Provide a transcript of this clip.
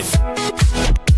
Peace.